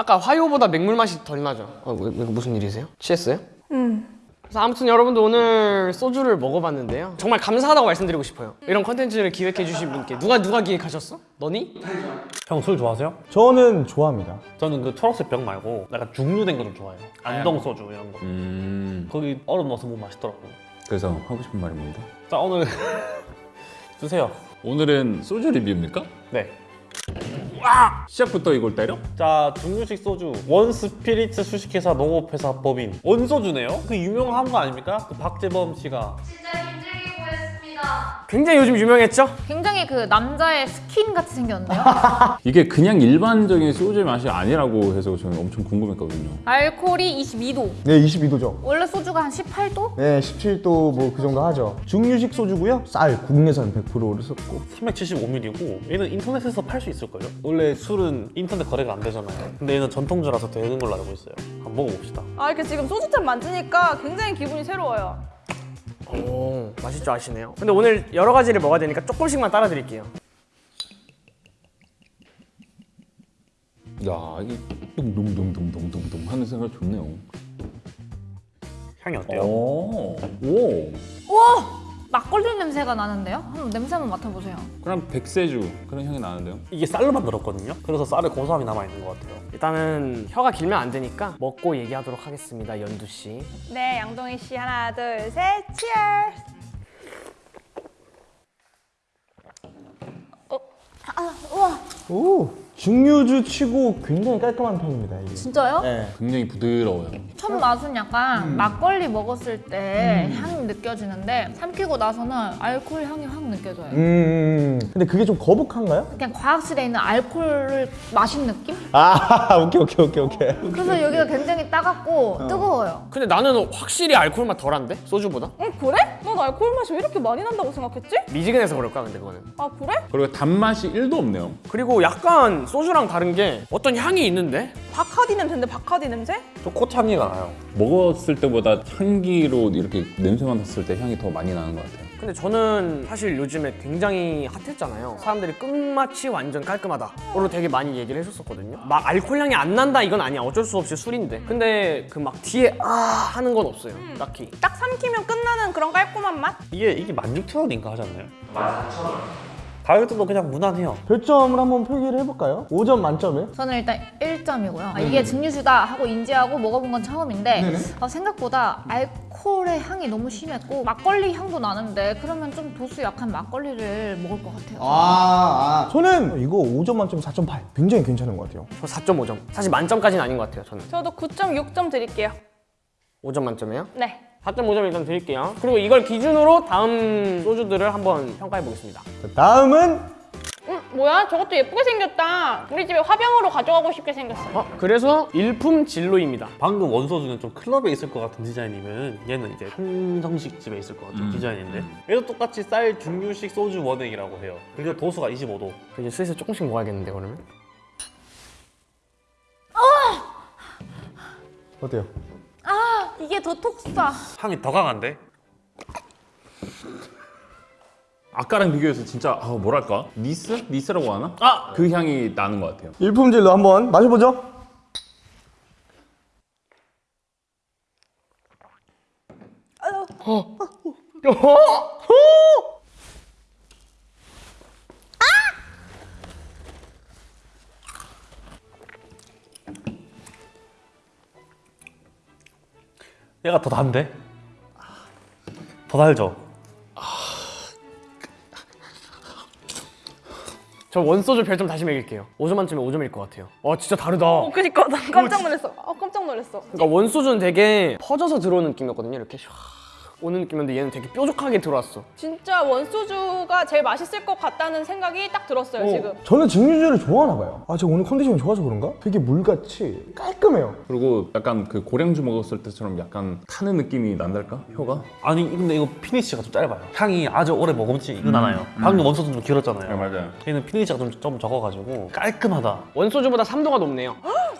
아까 화요보다 맹물 맛이 덜 나죠? 어, 왜, 왜 무슨 일이세요? 취했어요? 음. 그래서 아무튼 여러분들 오늘 소주를 먹어봤는데요. 정말 감사하다고 말씀드리고 싶어요. 이런 컨텐츠를 기획해주신 분께 누가 누가 기획하셨어? 너니? 형 술 좋아하세요? 저는 좋아합니다. 저는 그 초록색 병 말고 약간 중류된 거 좀 좋아해요. 안동 소주 이런 거. 음 거기 얼음 넣어서 먹으면 맛있더라고요. 그래서 하고 싶은 말이 뭡니다 자 오늘 드세요. 오늘은 소주 리뷰입니까? 네. 시작부터 이걸 때려? 자 증류식 소주 원 스피리츠 주식회사 농업회사 법인 원소주네요. 그 유명한 거 아닙니까? 그 박재범 씨가 진짜. 굉장히 요즘 유명했죠? 굉장히 그 남자의 스킨 같이 생겼는데요. 이게 그냥 일반적인 소주의 맛이 아니라고 해서 저는 엄청 궁금했거든요 알코올이 22도. 네, 22도죠. 원래 소주가 한 18도? 네, 17도 뭐 그 정도 하죠. 증류식 소주고요. 쌀, 국내산 100%를 썼고. 375ml고 얘는 인터넷에서 팔 수 있을걸요? 원래 술은 인터넷 거래가 안 되잖아요. 근데 얘는 전통주라서 되는 걸로 알고 있어요. 한번 먹어봅시다. 아 이렇게 지금 소주잔 만지니까 굉장히 기분이 새로워요. 오, 맛있 줄 아시네요. 근데 오늘 여러 가지를 먹어야 되니까 조금씩만 따라 드릴게요. 야 이게 둥둥둥둥둥둥둥 하는 생각 좋네요 향이 어때요? 오, 오 막걸리 냄새가 나는데요? 한번 냄새 한번 맡아보세요. 그럼 백세주 그런 향이 나는데요? 이게 쌀로 만들었거든요. 그래서 쌀에 고소함이 남아 있는 것 같아요. 일단은 혀가 길면 안 되니까 먹고 얘기하도록 하겠습니다, 연두 씨. 네, 양동희 씨 하나, 둘, 셋, 치얼스. 오, 중류주 치고 굉장히 깔끔한 편입니다, 이게. 진짜요? 네. 굉장히 부드러워요 첫 맛은 약간 막걸리 먹었을 때 향이 느껴지는데 삼키고 나서는 알코올 향이 확 느껴져요. 음, 근데 그게 좀 거북한가요? 그냥 과학실에 있는 알코올을 마신 느낌? 아, 오케이, 오케이, 오케이, 오케이. 그래서 여기가 굉장히 따갑고 뜨거워요. 근데 나는 확실히 알코올 맛 덜한데? 소주보다? 어 그래? 난 알코올 맛이 왜 이렇게 많이 난다고 생각했지? 미지근해서 그럴까, 근데 그거는. 아 그래? 그리고 단맛이 1도 없네요 그리고 약간 소주랑 다른 게 어떤 향이 있는데? 바카디 냄새인데 바카디 냄새? 저 꽃향기가 나요. 먹었을 때보다 향기로 이렇게 냄새 맡았을 때 향이 더 많이 나는 것 같아요 근데 저는 사실 요즘에 굉장히 핫했잖아요. 사람들이 끝맛이 완전 깔끔하다 로 되게 많이 얘기를 해줬었거든요. 막 알코올 향이 안 난다 이건 아니야. 어쩔 수 없이 술인데. 근데 그 막 뒤에 아 하는 건 없어요. 딱히. 딱 삼키면 끝나는 그런 깔끔한 맛? 이게 이게 16,000원인가 하지 않나요? 14,000원. 가격도 그냥 무난해요. 별점을 한번 표기를 해볼까요? 5점 만점에? 저는 일단 1점이고요. 아, 이게 증류주다 하고 인지하고 먹어본 건 처음인데 아, 생각보다 알코올의 향이 너무 심했고 막걸리 향도 나는데 그러면 좀 도수 약한 막걸리를 먹을 것 같아요. 아, 아. 저는 이거 5점 만점에 4.8. 굉장히 괜찮은 것 같아요. 저 4.5점. 사실 만점까지는 아닌 것 같아요. 저는. 저도 9.6점 드릴게요. 5점 만점이에요? 네. 4.5점 일단 드릴게요. 그리고 이걸 기준으로 다음 소주들을 한번 평가해 보겠습니다. 자, 다음은 음, 뭐야? 저것도 예쁘게 생겼다. 우리 집에 화병으로 가져가고 싶게 생겼어. 어, 그래서 일품 진로입니다. 방금 원소주는 좀 클럽에 있을 것 같은 디자인이면 얘는 이제 한정식 집에 있을 것 같은 디자인인데 얘도 똑같이 쌀 중류식 소주 원액이라고 해요. 그리고 도수가 25도. 이제 슬슬 조금씩 먹어야겠는데 그러면? 어때요? 아 이게 더 톡사. 향이 더 강한데? 아까랑 비교해서 진짜 아, 뭐랄까 니스? 니스라고 하나? 아! 그 향이 나는 것 같아요 일품질로 한번 마셔보죠. 얘가 더 단데? 더 달죠? 저 원소주 별점 다시 매길게요. 5점 만점에 5점일 것 같아요. 와 진짜 다르다. 어, 그니까 난 깜짝 놀랐어. 아, 깜짝 놀랐어. 그러니까 원소주는 되게 퍼져서 들어오는 느낌이었거든요. 이렇게 샥 오는 느낌인데 얘는 되게 뾰족하게 들어왔어. 진짜 원소주가 제일 맛있을 것 같다는 생각이 딱 들었어요, 지금. 저는 증류주를 좋아하나 봐요. 아, 제가 오늘 컨디션이 좋아서 그런가? 되게 물같이 깔끔해요. 그리고 약간 그 고량주 먹었을 때처럼 약간 타는 느낌이 난달까? 혀가? 아니 근데 이거 finish가 좀 짧아요. 향이 아주 오래 머금지 이거 나나요. 방금 원소주는 좀 길었잖아요. 네 맞아요 얘는 finish가 좀, 좀 적어가지고 깔끔하다. 원소주보다 3도가 높네요.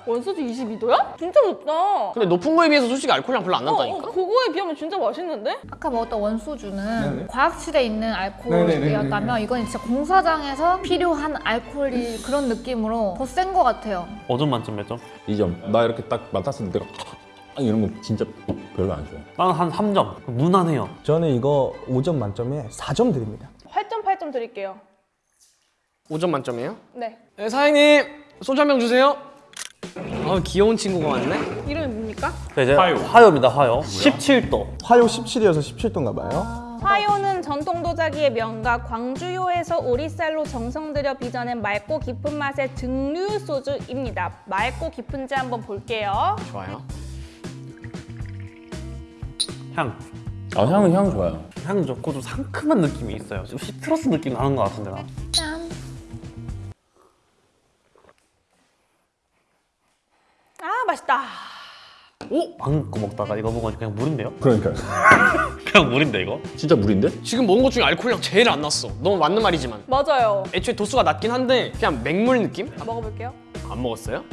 원소주 22도야? 진짜 높다. 근데 높은 거에 비해서 솔직히 알코올량 별로 안 어, 어, 난다니까? 그거에 비하면 진짜 맛있는데? 아까 먹었던 원소주는 네네. 과학실에 있는 알코올이었다면 이건 진짜 공사장에서 필요한 알코올이 그런 느낌으로 더 센 것 같아요. 5점 만점 몇 점? 2점. 나 이렇게 딱 맡았을 때 내가 아, 이런 거 진짜 별로 안 좋아해. 나는 한 3점. 무난해요. 저는 이거 5점 만점에 4점 드립니다. 8점 8점 드릴게요. 5점 만점이에요? 네. 네, 사장님 소주 한 병 주세요. 아 귀여운 친구가 왔네. 이름이 뭡니까? 네, 이제 화요입니다, 화요. 17도. 화요 17이어서 17도인가 봐요. 화요는 전통 도자기의 명가 광주요에서 오리쌀로 정성 들여 빚어낸 맑고 깊은 맛의 증류 소주입니다. 맑고 깊은지 한번 볼게요. 좋아요. 향. 아, 향은 향 좋아요. 향 좋고 좀 상큼한 느낌이 있어요. 좀 시트러스 느낌 나는 것 같은데 나. 맛있다. 오! 방금 거 먹다가 이거 먹으니까 그냥 물인데요? 그러니까 그냥 물인데 이거? 진짜 물인데? 지금 먹은 것 중에 알코올량 제일 안 났어. 너무 맞는 말이지만. 맞아요. 애초에 도수가 낮긴 한데 그냥 맹물 느낌? 아, 먹어볼게요. 안 먹었어요?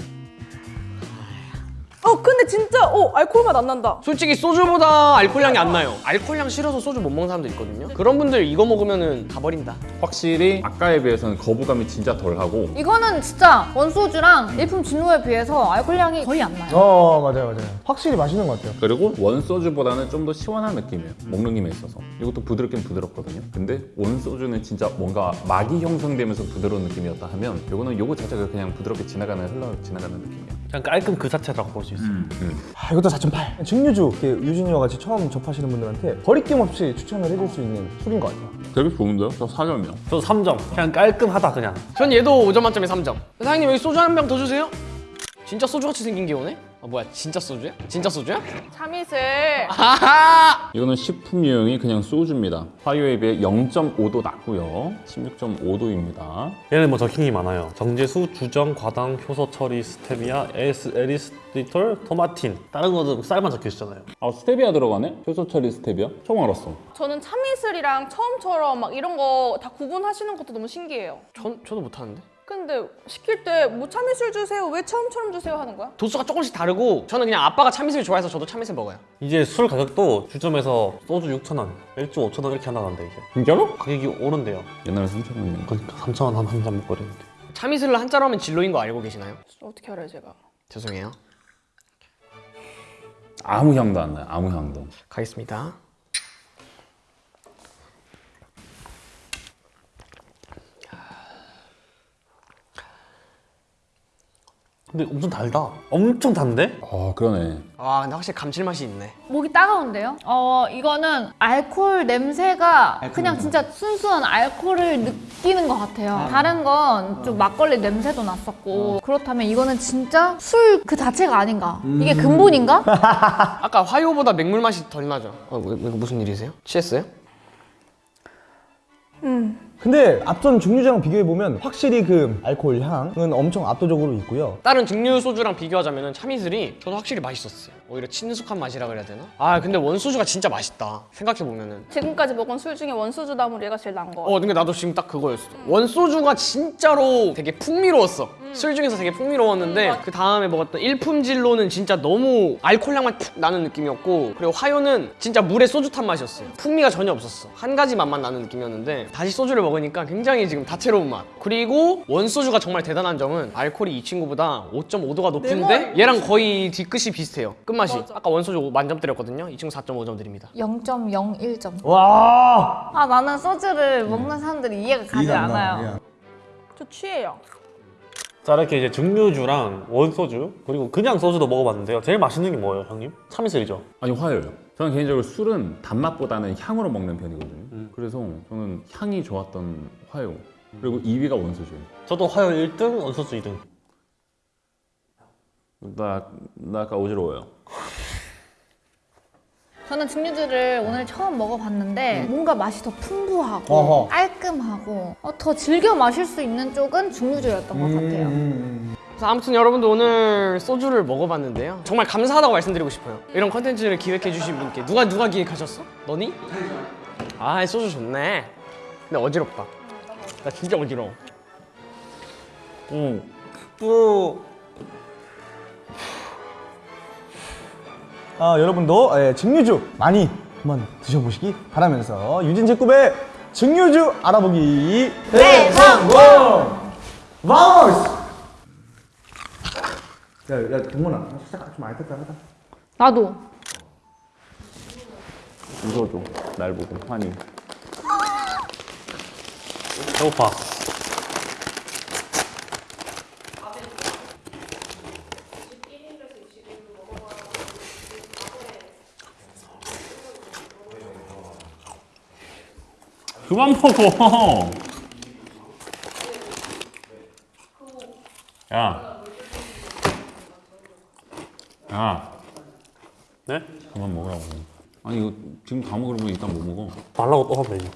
어 근데 진짜 어 알코올 맛 안 난다. 솔직히 소주보다 알코올량이 안 나요. 알코올량 싫어서 소주 못 먹는 사람도 있거든요. 그런 분들 이거 먹으면은 다 버린다. 확실히 아까에 비해서는 거부감이 진짜 덜하고 이거는 진짜 원소주랑 일품 진로에 비해서 알코올량이 거의 안 나요. 어 맞아요 맞아요. 확실히 맛있는 것 같아요. 그리고 원소주보다는 좀 더 시원한 느낌이에요 먹는 김에 있어서 이것도 부드럽긴 부드럽거든요 근데 원소주는 진짜 뭔가 막이 형성되면서 부드러운 느낌이었다 하면 이거는 요거 자체가 그냥 부드럽게 지나가는 흘러 지나가는 느낌이야 그냥 깔끔 그 자체라고 볼 수 있어요. 아, 이것도 4.8. 증류주 이렇게 유진이와 같이 처음 접하시는 분들한테 거리낌 없이 추천을 해줄 수 있는 술인 것 같아요. 되게 좋은데요? 저 4점이요 저도 3점. 그냥 깔끔하다 그냥. 전 얘도 5점 만점에 3점. 사장님 여기 소주 한 병 더 주세요. 진짜 소주같이 생긴 게 오네? 아 뭐야 진짜 소주야? 진짜 소주야? 참이슬. 하하! 이거는 식품 유형이 그냥 소주입니다 화요에 비해 0.5도 낮고요 16.5도입니다 얘는 뭐 적힌 게 많아요. 정제수, 주정, 과당, 효소 처리, 스테비아, 에스, 에리스리톨, 토마틴. 다른 거는 쌀만 적혀 있잖아요. 아 스테비아 들어가네? 효소 처리 스테비아? 처음 알았어 저는 참이슬이랑 처음처럼 막 이런 거 다 구분하시는 것도 너무 신기해요. 전 저도 못하는데. 근데 시킬 때 뭐 참이슬 주세요 왜 처음처럼 주세요 하는 거야? 도수가 조금씩 다르고 저는 그냥 아빠가 참이슬 좋아해서 저도 참이슬 먹어요. 이제 술 가격도 주점에서 소주 6,000원, 맥주 5,000원 이렇게 나간대 이제. 진짜로? 가격이 오른대요. 옛날에 3,000원이네 그러니까 3,000원 한한잔 먹고 이랬는데. 참이슬을 한자로 하면 진로인 거 알고 계시나요? 어떻게 알아요 제가? 죄송해요. 아무 향도 안 나요 아무 향도 가겠습니다. 근데 엄청 달다. 엄청 단데? 아 그러네 아 근데 확실히 감칠맛이 있네. 목이 따가운데요? 어 이거는 알코올 냄새가 그냥 진짜 순수한 알코올을 느끼는 것 같아요. 다른 건 좀 막걸리 냄새도 났었고 그렇다면 이거는 진짜 술 그 자체가 아닌가? 이게 근본인가? 아까 화요보다 맹물 맛이 덜 나죠? 어, 왜, 왜 무슨 일이세요? 취했어요? 근데 앞선 증류주랑 비교해 보면 확실히 그 알코올 향은 엄청 압도적으로 있고요. 다른 증류 소주랑 비교하자면 참이슬이 저도 확실히 맛있었어요. 오히려 친숙한 맛이라 그래야 되나? 아 근데 원소주가 진짜 맛있다. 생각해 보면은. 지금까지 먹은 술 중에 원소주 나물 얘가 제일 나은 거 같아. 어 근데 나도 지금 딱 그거였어. 원소주가 진짜로 되게 풍미로웠어. 술 중에서 되게 풍미로웠는데 그 다음에 먹었던 일품질로는 진짜 너무 알코올향만 푹 나는 느낌이었고 그리고 화요는 진짜 물에 소주 탄 맛이었어요. 풍미가 전혀 없었어. 한 가지 맛만 나는 느낌이었는데 다시 소주를 먹으니까 굉장히 지금 다채로운 맛. 그리고 원소주가 정말 대단한 점은 알코올이 이 친구보다 5.5도가 높은데 얘랑 거의 뒤끝이 비슷해요. 끝맛이. 아까 원소주 만점 드렸거든요. 이 친구 4.5점 드립니다. 0.01점. 와. 아 나는 소주를 먹는 사람들이 이해가 가지 않아요. 저 취해요. 자 이렇게 이제 증류주랑 원소주 그리고 그냥 소주도 먹어봤는데요. 제일 맛있는 게 뭐예요, 형님? 참이슬이죠. 아니 화요요. 저는 개인적으로 술은 단맛보다는 향으로 먹는 편이거든요. 그래서 저는 향이 좋았던 화요. 그리고 2위가 원소주예요. 저도 화요 1등, 원소주 2등. 나, 나 아까 어지러워요. 저는 증류주를 오늘 처음 먹어봤는데 뭔가 맛이 더 풍부하고 어허. 깔끔하고 어, 더 즐겨 마실 수 있는 쪽은 증류주였던 것 같아요. 그래서 아무튼 여러분들 오늘 소주를 먹어봤는데요. 정말 감사하다고 말씀드리고 싶어요. 이런 컨텐츠를 기획해주신 분께 누가 누가 기획하셨어? 너니? 아 소주 좋네. 근데 어지럽다. 나 진짜 어지러워. 응. 뿌. 어, 여러분도 예, 증류주 많이 한번 드셔보시기 바라면서 유진제급의 증류주 알아보기 대성공! 마우스! 야, 야, 동문아, 살짝 좀 알겠다 하다. 나도. 웃어줘. 날 보고 환희. 배고파. 그만 먹어. 야. 야. 네? 그만 먹으라고. 아니 이거 지금 다 먹으면 일단 못 먹어? 말라고 또 하면 되냐